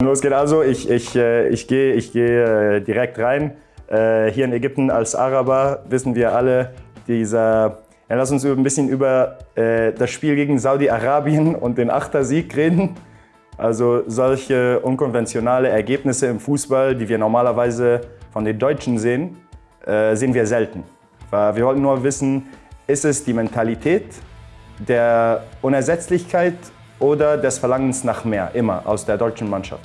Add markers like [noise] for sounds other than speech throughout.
Los geht also, ich, ich, äh, ich gehe ich geh äh, direkt rein. Äh, hier in Ägypten als Araber wissen wir alle, dieser, ja, lass uns ein bisschen über das Spiel gegen Saudi-Arabien [laughs] und den Achtersieg reden. Also solche unkonventionale Ergebnisse im Fußball, die wir normalerweise von den Deutschen sehen, sehen wir selten. Wir wollten nur wissen, ist es die Mentalität der Unersetzlichkeit oder des Verlangens nach mehr, immer aus der deutschen Mannschaft?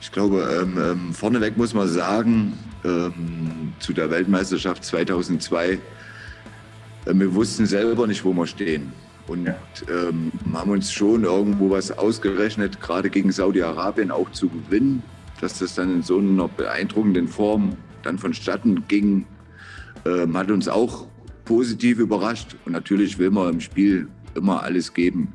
Ich glaube, ähm, ähm, vorneweg muss man sagen, ähm, zu der Weltmeisterschaft 2002, äh, wir wussten selber nicht, wo wir stehen. Und ähm, haben uns schon irgendwo was ausgerechnet, gerade gegen Saudi-Arabien auch zu gewinnen. Dass das dann in so einer beeindruckenden Form dann vonstatten ging, ähm, hat uns auch positiv überrascht. Und natürlich will man im Spiel immer alles geben.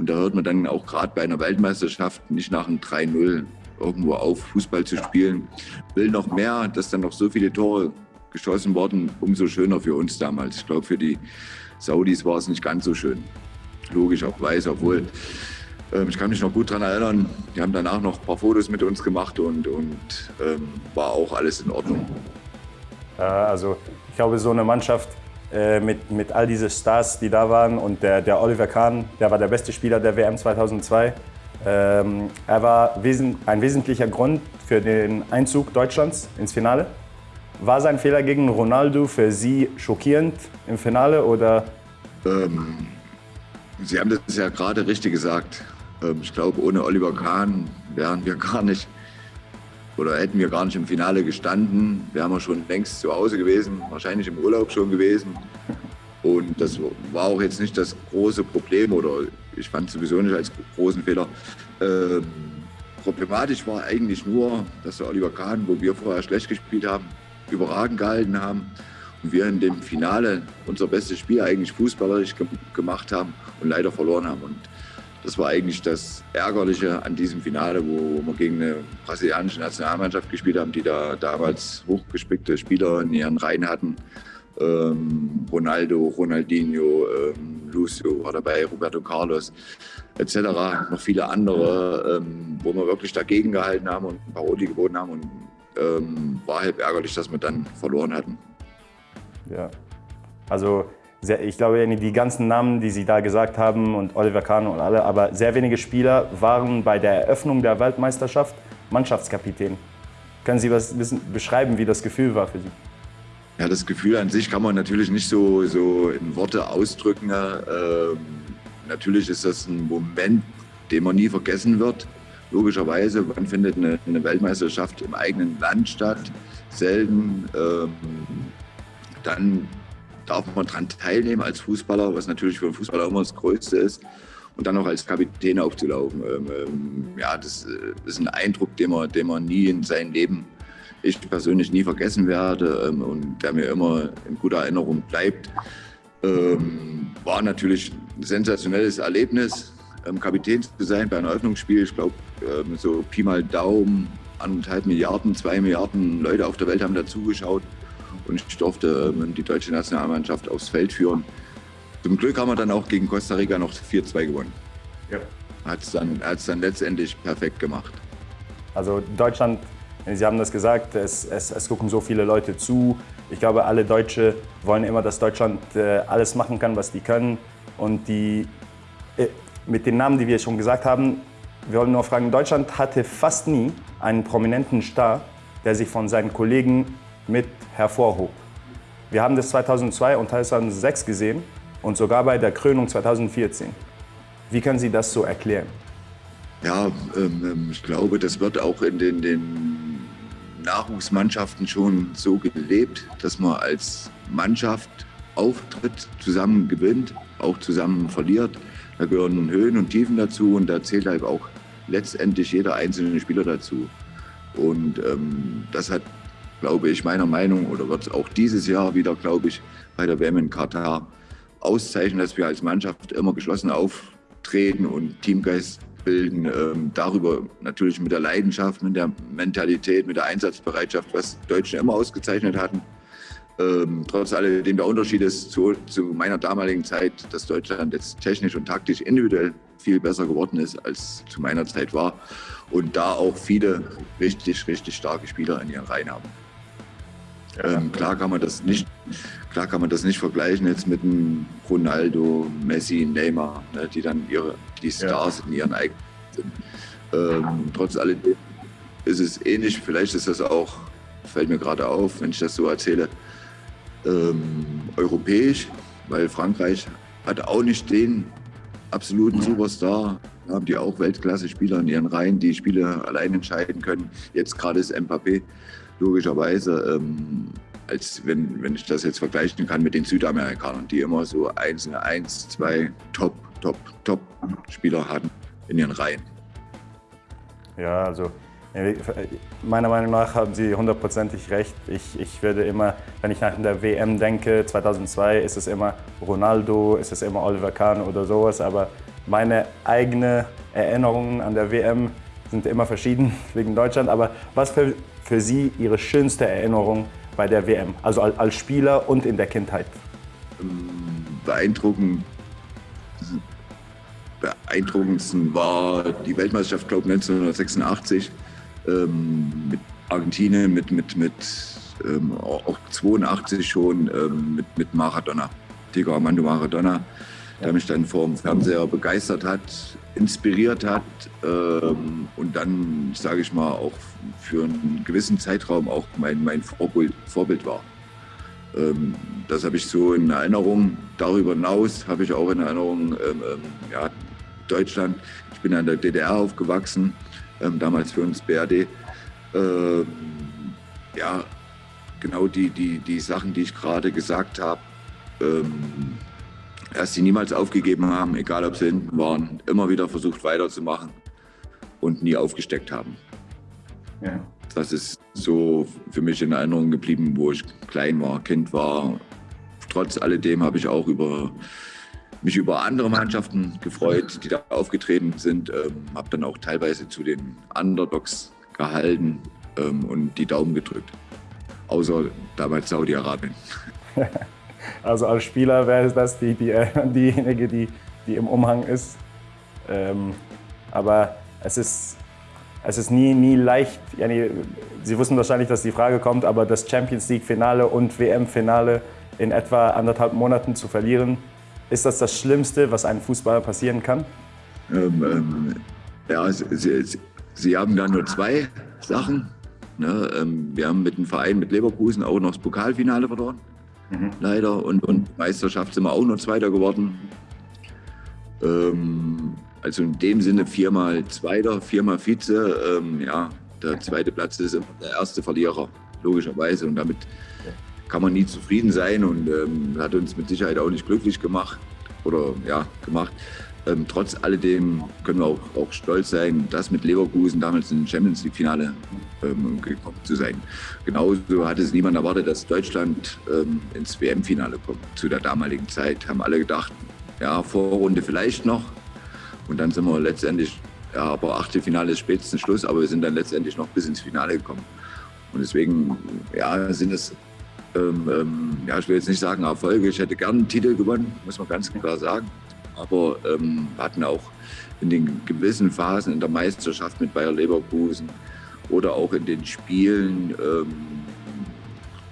Und da hört man dann auch gerade bei einer Weltmeisterschaft nicht nach einem 3-0 irgendwo auf, Fußball zu spielen. Will noch mehr, dass dann noch so viele Tore geschossen wurden, umso schöner für uns damals. Ich glaube, für die Saudis war es nicht ganz so schön. Logisch auch weiß, obwohl ähm, ich kann mich noch gut daran erinnern, die haben danach noch ein paar Fotos mit uns gemacht und, und ähm, war auch alles in Ordnung. Also ich glaube, so eine Mannschaft äh, mit, mit all diesen Stars, die da waren. Und der, der Oliver Kahn, der war der beste Spieler der WM 2002. Ähm, er war ein wesentlicher Grund für den Einzug Deutschlands ins Finale. War sein Fehler gegen Ronaldo für Sie schockierend im Finale oder? Ähm, Sie haben das ja gerade richtig gesagt. Ähm, ich glaube, ohne Oliver Kahn wären wir gar nicht oder hätten wir gar nicht im Finale gestanden, wären wir schon längst zu Hause gewesen, wahrscheinlich im Urlaub schon gewesen. Und das war auch jetzt nicht das große Problem oder ich fand es sowieso nicht als großen Fehler. Ähm, problematisch war eigentlich nur, dass der Oliver Kahn, wo wir vorher schlecht gespielt haben, überragend gehalten haben und wir in dem Finale unser bestes Spiel eigentlich fußballerisch gemacht haben und leider verloren haben. Und das war eigentlich das Ärgerliche an diesem Finale, wo wir gegen eine brasilianische Nationalmannschaft gespielt haben, die da damals hochgespickte Spieler in ihren Reihen hatten. Ähm, Ronaldo, Ronaldinho, ähm, Lucio war dabei, Roberto Carlos etc. Noch viele andere, ähm, wo wir wirklich dagegen gehalten haben und Paroli geboten haben. Und ähm, war halt ärgerlich, dass wir dann verloren hatten. Ja, also ich glaube, die ganzen Namen, die Sie da gesagt haben und Oliver Kahn und alle, aber sehr wenige Spieler waren bei der Eröffnung der Weltmeisterschaft Mannschaftskapitän. Können Sie was wissen, beschreiben, wie das Gefühl war für Sie? Ja, das Gefühl an sich kann man natürlich nicht so, so in Worte ausdrücken. Ähm, natürlich ist das ein Moment, den man nie vergessen wird. Logischerweise, wann findet eine, eine Weltmeisterschaft im eigenen Land statt? Selten. Ähm, dann darf man daran teilnehmen als Fußballer, was natürlich für einen Fußballer immer das Größte ist. Und dann noch als Kapitän aufzulaufen. Ähm, ähm, ja, das äh, ist ein Eindruck, den man, den man nie in seinem Leben, ich persönlich nie vergessen werde ähm, und der mir immer in guter Erinnerung bleibt. Ähm, war natürlich ein sensationelles Erlebnis, ähm, Kapitän zu sein bei einem Eröffnungsspiel. Ich glaube, ähm, so Pi mal Daumen, anderthalb Milliarden, zwei Milliarden Leute auf der Welt haben dazugeschaut und ich durfte ähm, die deutsche Nationalmannschaft aufs Feld führen. Zum Glück haben wir dann auch gegen Costa Rica noch 4-2 gewonnen. Ja. Hat es dann, dann letztendlich perfekt gemacht. Also Deutschland, Sie haben das gesagt, es, es, es gucken so viele Leute zu. Ich glaube, alle Deutsche wollen immer, dass Deutschland äh, alles machen kann, was die können. Und die, äh, mit den Namen, die wir schon gesagt haben, wir wollen nur fragen, Deutschland hatte fast nie einen prominenten Star, der sich von seinen Kollegen mit hervorhob. Wir haben das 2002 und 2006 gesehen und sogar bei der Krönung 2014. Wie können Sie das so erklären? Ja, ähm, ähm, ich glaube, das wird auch in den, den Nachwuchsmannschaften schon so gelebt, dass man als Mannschaft auftritt, zusammen gewinnt, auch zusammen verliert. Da gehören Höhen und Tiefen dazu und da zählt halt auch letztendlich jeder einzelne Spieler dazu. Und ähm, das hat glaube ich, meiner Meinung, oder wird es auch dieses Jahr wieder, glaube ich, bei der WM in Katar auszeichnen, dass wir als Mannschaft immer geschlossen auftreten und Teamgeist bilden. Ähm, darüber natürlich mit der Leidenschaft, mit der Mentalität, mit der Einsatzbereitschaft, was Deutschen immer ausgezeichnet hatten. Ähm, trotz alledem der Unterschied ist zu, zu, meiner damaligen Zeit, dass Deutschland jetzt technisch und taktisch individuell viel besser geworden ist, als zu meiner Zeit war. Und da auch viele richtig, richtig starke Spieler in ihren Reihen haben. Ähm, klar kann man das nicht, klar kann man das nicht vergleichen jetzt mit einem Ronaldo, Messi, Neymar, ne, die dann ihre, die Stars ja. in ihren eigenen sind. Ähm, trotz alledem ist es ähnlich. Vielleicht ist das auch, fällt mir gerade auf, wenn ich das so erzähle, ähm, europäisch, weil Frankreich hat auch nicht den absoluten Superstar. Haben die auch Weltklasse-Spieler in ihren Reihen, die Spiele allein entscheiden können. Jetzt gerade ist Mbappé logischerweise, ähm, als wenn, wenn ich das jetzt vergleichen kann mit den Südamerikanern, die immer so einzelne, eins, zwei Top, Top, Top-Spieler hatten in ihren Reihen. Ja, also Meiner Meinung nach haben Sie hundertprozentig recht. Ich, ich würde immer, wenn ich nach der WM denke, 2002, ist es immer Ronaldo, ist es immer Oliver Kahn oder sowas. Aber meine eigenen Erinnerungen an der WM sind immer verschieden [laughs] wegen Deutschland. Aber was für, für Sie Ihre schönste Erinnerung bei der WM, also als Spieler und in der Kindheit? Beeindruckend beeindruckendsten war die Weltmeisterschaft, glaube ich, 1986 ähm, mit Argentinien, mit, mit, mit ähm, auch 82 schon ähm, mit, mit Maradona, Diego Armando Maradona, der mich dann vor dem Fernseher begeistert hat, inspiriert hat ähm, und dann, sage ich mal, auch für einen gewissen Zeitraum auch mein, mein Vorbild, Vorbild war. Ähm, das habe ich so in Erinnerung. Darüber hinaus habe ich auch in Erinnerung ähm, ähm, ja, Deutschland. Ich bin in der DDR aufgewachsen ähm, damals für uns BRD. Ähm, ja, genau die, die, die Sachen, die ich gerade gesagt habe, dass sie niemals aufgegeben haben, egal ob sie hinten waren, immer wieder versucht weiterzumachen und nie aufgesteckt haben. Ja. Das ist so für mich in Erinnerung geblieben, wo ich klein war, Kind war. Trotz alledem habe ich auch über mich über andere Mannschaften gefreut, die da aufgetreten sind. Ähm, habe dann auch teilweise zu den Underdogs gehalten ähm, und die Daumen gedrückt. Außer damals Saudi-Arabien. [laughs] Also als Spieler wäre das die, die, äh, [laughs] diejenige, die, die im Umhang ist. Ähm, aber es ist, es ist nie, nie leicht. Sie wussten wahrscheinlich, dass die Frage kommt, aber das Champions League-Finale und WM-Finale in etwa anderthalb Monaten zu verlieren, ist das das Schlimmste, was einem Fußballer passieren kann? Ähm, ähm, ja, sie, sie, sie, haben da nur zwei Sachen. Ne? Ähm, wir haben mit dem Verein, mit Leverkusen, auch noch das Pokalfinale verloren. Mhm. Leider. Und, und Meisterschaft sind wir auch noch Zweiter geworden. Ähm, also in dem Sinne viermal Zweiter, viermal Vize. Ähm, ja, der zweite Platz ist immer der erste Verlierer, logischerweise. Und damit kann man nie zufrieden sein und ähm, hat uns mit Sicherheit auch nicht glücklich gemacht oder ja, gemacht. Ähm, trotz alledem können wir auch, auch, stolz sein, das mit Leverkusen damals im Champions League-Finale ähm, gekommen zu sein. Genauso hat es niemand erwartet, dass Deutschland ähm, ins WM-Finale kommt. Zu der damaligen Zeit haben alle gedacht, ja, Vorrunde vielleicht noch. Und dann sind wir letztendlich, ja, aber Achtelfinale ist spätestens Schluss, aber wir sind dann letztendlich noch bis ins Finale gekommen. Und deswegen, ja, sind es ähm, ähm, ja, ich will jetzt nicht sagen Erfolge. Ich hätte gern einen Titel gewonnen, muss man ganz klar sagen. Aber ähm, hatten auch in den gewissen Phasen in der Meisterschaft mit Bayer Leverkusen oder auch in den Spielen, ähm,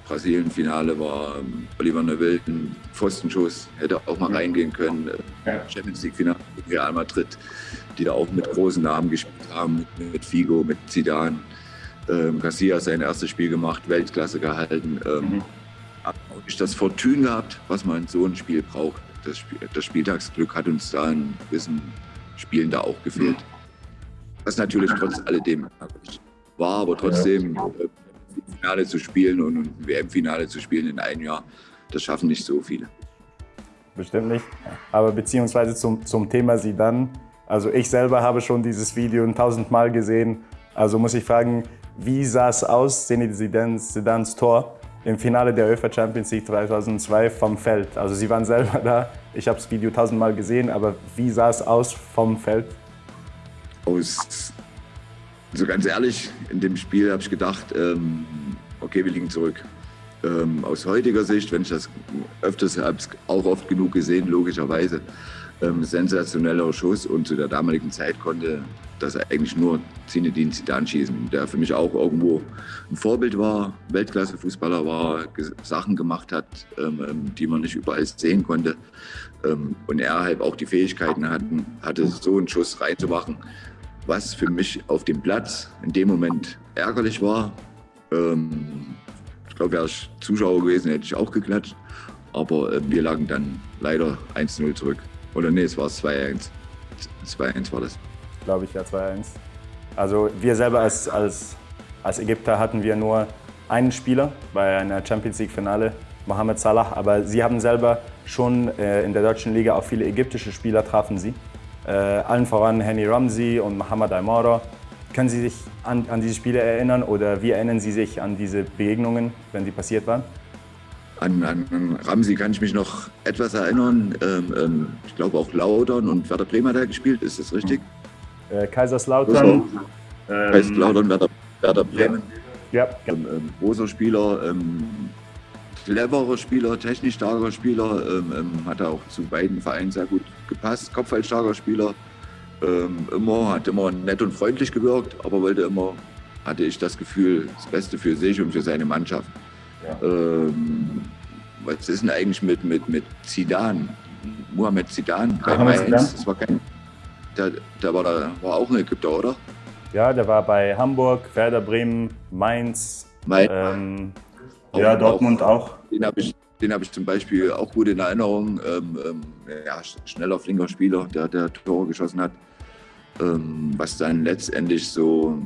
Brasilien-Finale war ähm, Oliver Neville ein Pfostenschuss, hätte auch mal reingehen können. Äh, Champions League-Finale Real Madrid, die da auch mit großen Namen gespielt haben, mit, mit Figo, mit Zidane ähm, Garcia sein erstes Spiel gemacht, Weltklasse gehalten. Ähm, mhm. Auch nicht das Fortune gehabt, was man in so einem Spiel braucht. Das, Spiel, das Spieltagsglück hat uns da in gewissen Spielen da auch gefehlt. Was natürlich trotz alledem war, aber trotzdem äh, Finale zu spielen und ein WM-Finale zu spielen in einem Jahr, das schaffen nicht so viele. Bestimmt nicht. Aber beziehungsweise zum, zum Thema Sie dann. Also ich selber habe schon dieses Video tausendmal gesehen. Also muss ich fragen, wie sah es aus, Zinedine Zidans Tor im Finale der UEFA Champions League 2002 vom Feld? Also Sie waren selber da, ich habe das Video tausendmal gesehen, aber wie sah es aus vom Feld? Aus, also ganz ehrlich, in dem Spiel habe ich gedacht, ähm, okay, wir liegen zurück. Ähm, aus heutiger Sicht, wenn ich das öfters habe, auch oft genug gesehen, logischerweise, ähm, sensationeller Schuss und zu der damaligen Zeit konnte das eigentlich nur Zinedine Zidane schießen, der für mich auch irgendwo ein Vorbild war, Weltklasse-Fußballer war, Sachen gemacht hat, ähm, ähm, die man nicht überall sehen konnte. Ähm, und er halt auch die Fähigkeiten hatten, hatte, so einen Schuss reinzumachen, was für mich auf dem Platz in dem Moment ärgerlich war. Ähm, ich glaube, wäre ich Zuschauer gewesen, hätte ich auch geklatscht. Aber äh, wir lagen dann leider 1-0 zurück. Oder nee, es war 2-1. 2-1 war das. Glaube ich, ja, 2-1. Also wir selber als, als, als Ägypter hatten wir nur einen Spieler bei einer Champions League-Finale, Mohamed Salah. Aber Sie haben selber schon äh, in der deutschen Liga auch viele ägyptische Spieler trafen Sie. Äh, allen voran Henny Ramsey und Mohamed Aymara. Können Sie sich an, an diese Spiele erinnern oder wie erinnern Sie sich an diese Begegnungen, wenn sie passiert waren? An, an Ramsey kann ich mich noch etwas erinnern. Ähm, ähm, ich glaube auch Laudern und Werder Bremer hat er gespielt, ist das richtig? Äh, Kaiserslautern. Ähm, Kaiserslautern, Werder, Werder Bremen. Ja. Ähm, ähm, großer Spieler, ähm, cleverer Spieler, technisch starker Spieler, ähm, ähm, hat auch zu beiden Vereinen sehr gut gepasst. Kopfballstarker Spieler, ähm, immer, hat immer nett und freundlich gewirkt, aber wollte immer, hatte ich das Gefühl, das Beste für sich und für seine Mannschaft. Ja. Ähm, was ist denn eigentlich mit, mit, mit Zidane? Mohamed Zidane bei Mainz, das war kein, der, der, war, da, war auch ein Ägypter, oder? Ja, der war bei Hamburg, Werder Bremen, Mainz, Mainz. Ähm, ja, Dortmund auch. auch. Den habe ich, hab ich zum Beispiel auch gut in Erinnerung. Ähm, ähm, ja, schneller, flinker Spieler, der, der Tore geschossen hat. Ähm, was dann letztendlich so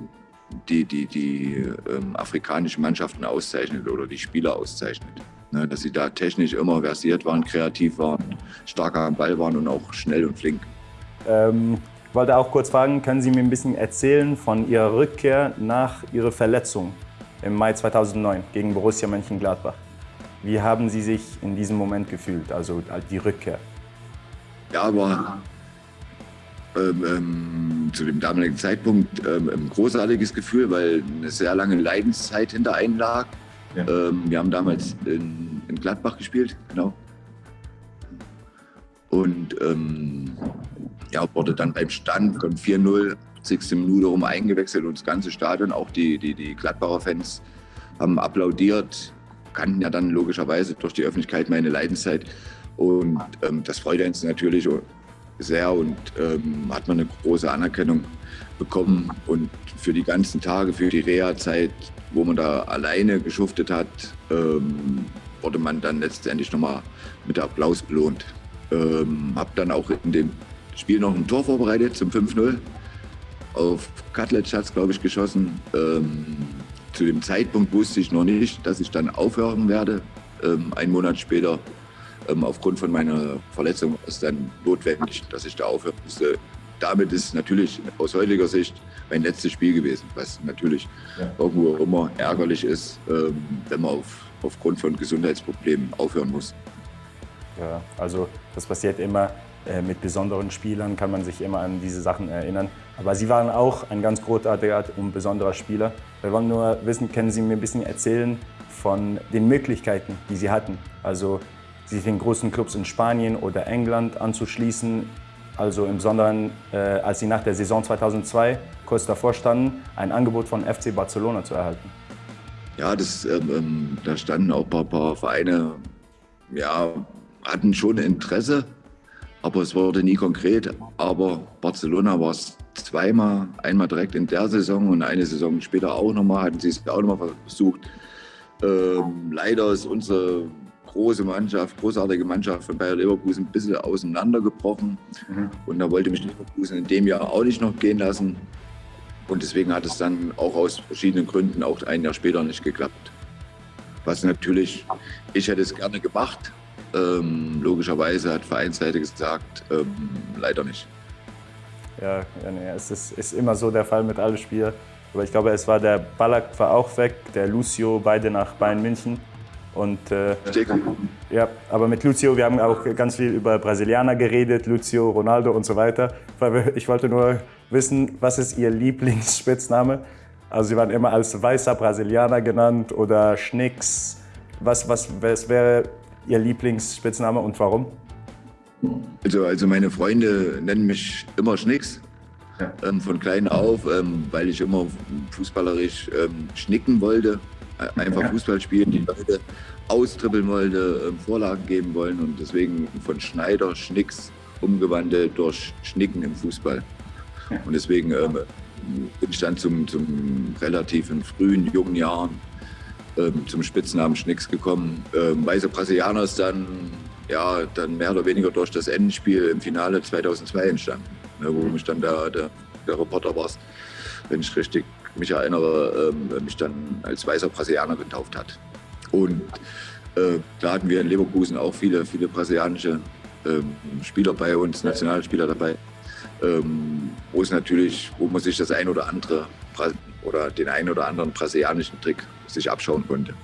die, die, die ähm, afrikanischen Mannschaften auszeichnet oder die Spieler auszeichnet. Ne, dass sie da technisch immer versiert waren, kreativ waren, stark am Ball waren und auch schnell und flink. Ähm, ich wollte auch kurz fragen, können Sie mir ein bisschen erzählen von Ihrer Rückkehr nach Ihrer Verletzung im Mai 2009 gegen Borussia Mönchengladbach? Wie haben Sie sich in diesem Moment gefühlt, also die Rückkehr? Ja, aber ähm, ähm, zu dem damaligen Zeitpunkt ähm, ein großartiges Gefühl, weil eine sehr lange Leidenszeit hinter einem lag. Ja. Ähm, wir haben damals in, in, Gladbach gespielt, genau. Und ähm, ja, wurde dann beim Stand von 4-0, 60 Minute rum eingewechselt und das ganze Stadion, auch die, die, die Gladbacher Fans haben applaudiert, kannten ja dann logischerweise durch die Öffentlichkeit meine Leidenszeit. Und ähm, das freut uns natürlich sehr und ähm, hat man eine große Anerkennung bekommen. Und für die ganzen Tage, für die Reha-Zeit, wo man da alleine geschuftet hat, ähm, wurde man dann letztendlich nochmal mit Applaus belohnt. Ähm, habe dann auch in dem Spiel noch ein Tor vorbereitet zum 5-0. Auf Katlec hat es, glaube ich, geschossen. Ähm, zu dem Zeitpunkt wusste ich noch nicht, dass ich dann aufhören werde. Ähm, einen Monat später, aufgrund von meiner Verletzung, ist es dann notwendig, dass ich da aufhören musste. Damit ist natürlich aus heutiger Sicht mein letztes Spiel gewesen, was natürlich ja. irgendwo immer ärgerlich ist, ähm, wenn man auf, aufgrund von Gesundheitsproblemen aufhören muss. Ja, also das passiert immer. Äh, mit besonderen Spielern kann man sich immer an diese Sachen erinnern. Aber Sie waren auch ein ganz großartiger und besonderer Spieler. Wir wollen nur wissen, können Sie mir ein bisschen erzählen von den Möglichkeiten, die Sie hatten? Also sich den großen Clubs in Spanien oder England anzuschließen. Also im Besonderen, äh, als Sie nach der Saison 2002 kurz davor standen, ein Angebot von FC Barcelona zu erhalten. Ja, das, ähm, ähm da standen auch ein paar, paar Vereine, ja, hatten schon Interesse, aber es wurde nie konkret. Aber Barcelona war es zweimal, einmal direkt in der Saison und eine Saison später auch nochmal, hatten sie es auch nochmal versucht. Ähm, leider ist unsere große Mannschaft, großartige Mannschaft von Bayer Leverkusen ein bisschen auseinandergebrochen. Mhm. Und da wollte mich Leverkusen in dem Jahr auch nicht noch gehen lassen. Und deswegen hat es dann auch aus verschiedenen Gründen auch ein Jahr später nicht geklappt. Was natürlich, ich hätte es gerne gemacht, ähm, logischerweise hat Vereinsseite gesagt, ähm, leider nicht. Ja, ja nee, es ist, ist, immer so der Fall mit allen Spielern. Aber ich glaube, es war der Ballack war auch weg, der Lucio, beide nach Bayern München. Und, äh, ja, aber mit Lucio, wir haben auch ganz viel über Brasilianer geredet, Lucio, Ronaldo und so weiter. Ich wollte nur wissen, was ist Ihr Lieblingsspitzname? Also Sie waren immer als weißer Brasilianer genannt oder Schnicks. Was, was, was wäre Ihr Lieblingsspitzname und warum? Also, also meine Freunde nennen mich immer Schnicks. Ja. Ähm, von klein auf, ähm, weil ich immer fußballerisch ähm, schnicken wollte. Äh, einfach. Fußball spielen, die Leute austribbeln wollte, ähm, Vorlagen geben wollen und deswegen von Schneider Schnicks umgewandelt durch Schnicken im Fußball. Und deswegen ähm, bin ich dann zum, zum relativ in frühen, jungen Jahren ähm, zum Spitznamen Schnicks gekommen. Ähm, Weiße Brasilianer ist dann, ja, dann mehr oder weniger durch das Endspiel im Finale 2002 entstanden, ne, wo mich dann der, der, der Reporter war, wenn ich richtig mich erinnere, ähm, mich dann als weißer Brasilianer getauft hat. Und äh, da hatten wir in Leverkusen auch viele, viele brasilianische ähm, Spieler bei uns, Nationalspieler dabei, ähm, wo es natürlich, wo man sich das ein oder andere oder den einen oder anderen brasilianischen Trick sich abschauen konnte.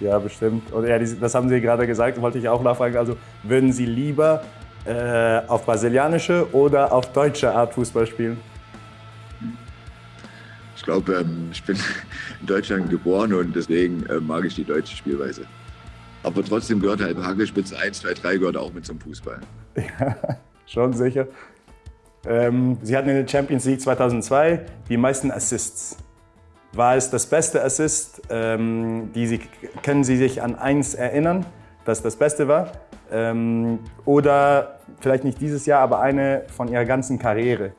Ja, bestimmt. Und ja, das haben Sie gerade gesagt, wollte ich auch nachfragen. Also würden Sie lieber äh, auf brasilianische oder auf deutsche Art Fußball spielen? Ich glaube, ähm, ich bin [laughs] in Deutschland geboren und deswegen äh, mag ich die deutsche Spielweise. Aber trotzdem gehört halt Hagelspitze 1, 2, 3 gehört auch mit zum Fußball. [laughs] Ja, schon sicher. Ähm, Sie hatten in der Champions League 2002 die meisten Assists. War es das beste Assist? Ähm, die Sie, können Sie sich an eins erinnern, dass das Beste war? Ähm, oder vielleicht nicht dieses Jahr, aber eine von Ihrer ganzen Karriere?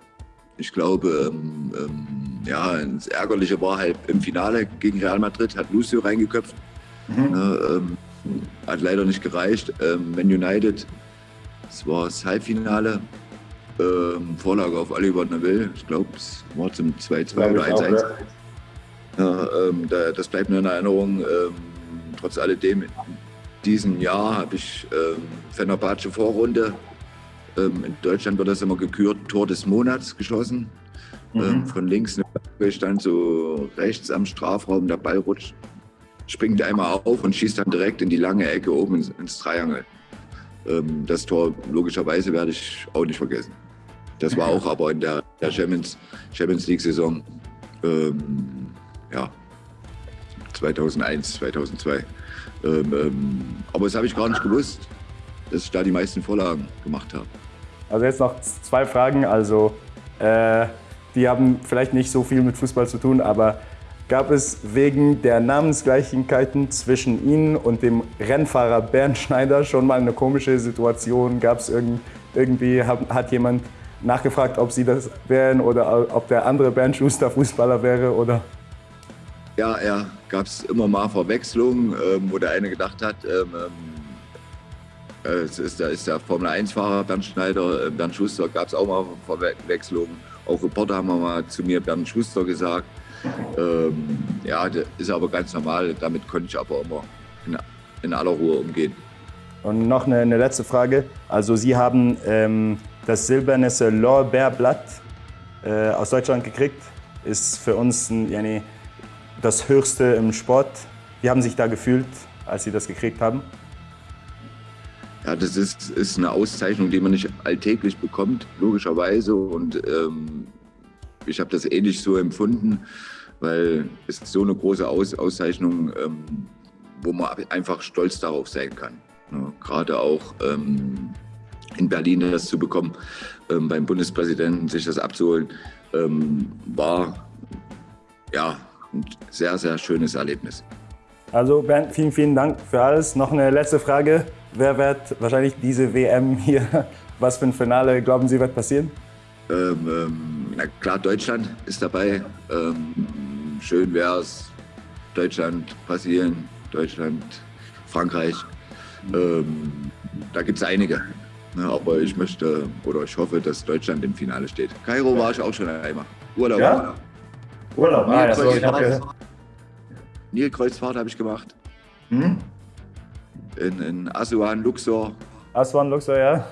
Ich glaube, ähm, ähm, ja, das Ärgerliche war halt im Finale gegen Real Madrid, hat Lucio reingeköpft. Mhm. Ne, ähm, hat leider nicht gereicht. Ähm, Man United, das war das Halbfinale. Ähm, Vorlage auf Oliver Neville. Ich glaube, es war zum 2-2 oder 1-1. Ja, ähm, da, das bleibt mir in Erinnerung. Ähm, trotz alledem, in diesem Jahr habe ich ähm, Fenerbahce Vorrunde. Ähm, in Deutschland wird das immer gekürt, Tor des Monats geschossen. Mhm. Von links eine stand so rechts am Strafraum, der Ball rutscht springt einmal auf und schießt dann direkt in die lange Ecke oben ins, ins Dreiangel. Ähm, das Tor logischerweise werde ich auch nicht vergessen. Das war auch aber in der, der Champions, Champions League-Saison ähm, ja, 2001, 2002. Ähm, ähm, aber das habe ich gar nicht gewusst, dass ich da die meisten Vorlagen gemacht habe. Also jetzt noch zwei Fragen. Also äh, die haben vielleicht nicht so viel mit Fußball zu tun, aber gab es wegen der Namensgleichigkeiten zwischen Ihnen und dem Rennfahrer Bernd Schneider schon mal eine komische Situation? Gab es irgend, irgendwie, hat, jemand nachgefragt, ob Sie das wären oder ob der andere Bernd Schuster Fußballer wäre? Oder? Ja, ja, gab es immer mal Verwechslungen, ähm, wo der eine gedacht hat, ähm, ähm äh, es ist, da ist der Formel-1-Fahrer Bernd Schneider, äh, Bernd Schuster, gab es auch mal Verwechslungen. Auch Reporter haben mal zu mir Bernd Schuster gesagt. Ähm, ja, das ist aber ganz normal. Damit konnte ich aber immer in, in aller Ruhe umgehen. Und noch eine, eine letzte Frage. Also Sie haben ähm, das silberne Lorbeerblatt äh, aus Deutschland gekriegt. Ist für uns ein, yani, das Höchste im Sport. Wie haben Sie sich da gefühlt, als Sie das gekriegt haben? Ja, das ist, ist eine Auszeichnung, die man nicht alltäglich bekommt, logischerweise. Und ähm, ich habe das ähnlich so empfunden, weil es so eine große Aus Auszeichnung, ähm, wo man einfach stolz darauf sein kann. Ja, Gerade auch ähm, in Berlin das zu bekommen, ähm, beim Bundespräsidenten sich das abzuholen, ähm, war ja ein sehr, sehr schönes Erlebnis. Also Bernd, vielen, vielen Dank für alles. Noch eine letzte Frage. Wer wird wahrscheinlich diese WM hier, [laughs] was für ein Finale glauben Sie wird passieren? Ähm, ähm, na klar, Deutschland ist dabei. Ähm, schön wäre es Deutschland, Brasilien, Deutschland, Frankreich. Ähm, da gibt es einige. Ne, aber ich möchte oder ich hoffe, dass Deutschland im Finale steht. Kairo war ich auch schon einmal. Urlaub. Ja? Urlaub, ah, ja, so, ich Nilkreuzfahrt habe ich gemacht. Hm? In, in Asuan, Luxor. Asuan, Luxor, ja.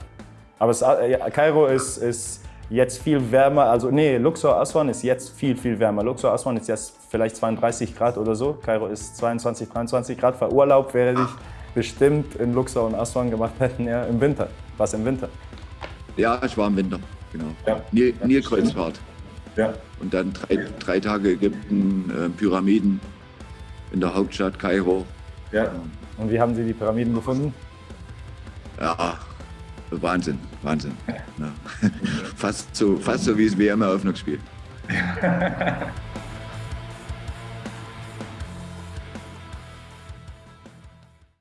Aber es, ja, Kairo ist, ist jetzt viel wärmer. Also nee, Luxor Aswan ist jetzt viel, viel wärmer. Luxor Aswan ist jetzt vielleicht 32 Grad oder so. Kairo ist 22, 23 Grad. Für Urlaub wäre ich bestimmt in Luxor und Aswan gemacht hätten, ja, im Winter. Was im Winter? Ja, ich war im Winter, genau. Ja, Nil Nilkreuzfahrt. Ja. Und dann drei, drei Tage Ägypten, äh, Pyramiden in der Hauptstadt Kairo. Ja. Und wie haben Sie die Pyramiden gefunden? Ja, Wahnsinn, Wahnsinn. Ja. [laughs] Fast, so, fast so wie das WM-Eröffnungsspiel. [laughs]